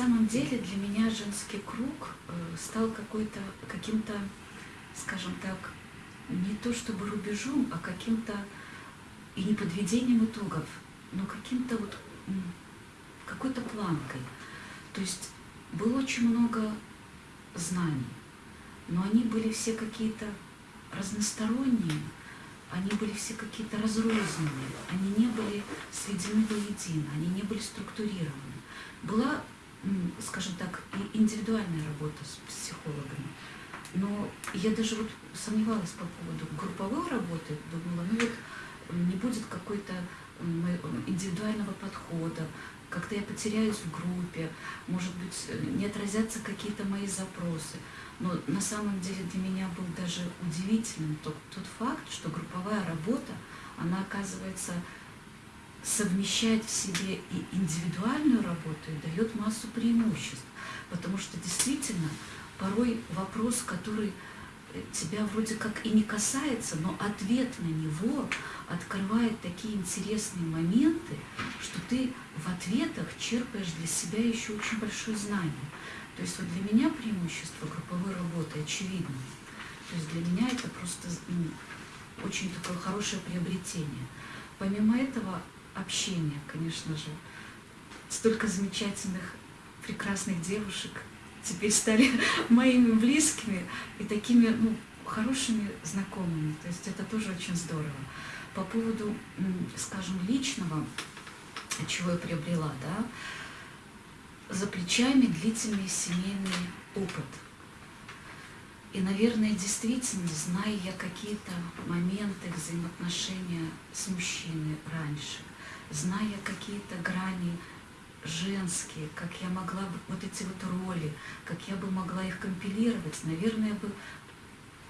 самом деле для меня женский круг э, стал какой-то, каким-то, скажем так, не то чтобы рубежом, а каким-то и не подведением итогов, но каким-то вот какой-то планкой. То есть было очень много знаний, но они были все какие-то разносторонние, они были все какие-то разрозненные, они не были сведены воедино, они не были структурированы. Была, скажем так, и индивидуальная работа с психологами, но я даже вот сомневалась по поводу групповой работы, думала, ну вот не будет какой-то индивидуального подхода, как-то я потеряюсь в группе, может быть, не отразятся какие-то мои запросы. Но на самом деле для меня был даже удивительным тот, тот факт, что групповая работа, она оказывается совмещает в себе и индивидуальную работу и дает массу преимуществ. Потому что действительно порой вопрос, который тебя вроде как и не касается, но ответ на него открывает такие интересные моменты, что ты в ответах черпаешь для себя еще очень большое знание. То есть вот для меня преимущество групповой работы очевидно. То есть для меня это просто очень такое хорошее приобретение. Помимо этого, общение, конечно же. Столько замечательных, прекрасных девушек теперь стали моими близкими и такими ну, хорошими знакомыми. То есть это тоже очень здорово. По поводу, скажем, личного, чего я приобрела, да, за плечами длительный семейный опыт. И, наверное, действительно, зная я какие-то моменты взаимоотношения с мужчиной раньше, зная какие-то грани женские, как я могла бы, вот эти вот роли, как я бы могла их компилировать, наверное, бы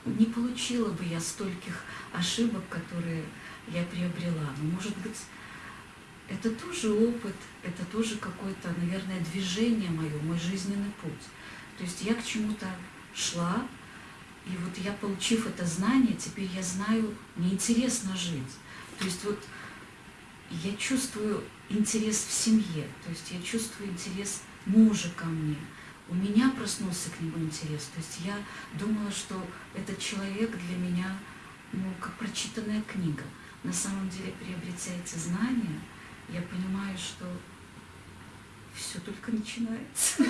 не получила бы я стольких ошибок, которые я приобрела. Но, может быть, это тоже опыт, это тоже какое-то, наверное, движение мое, мой жизненный путь. То есть я к чему-то шла, и вот я, получив это знание, теперь я знаю, мне интересно жить. То есть вот я чувствую интерес в семье, то есть я чувствую интерес мужа ко мне. У меня проснулся к нему интерес. То есть я думала, что этот человек для меня, ну, как прочитанная книга. На самом деле, приобретя эти знания, я понимаю, что все только начинается.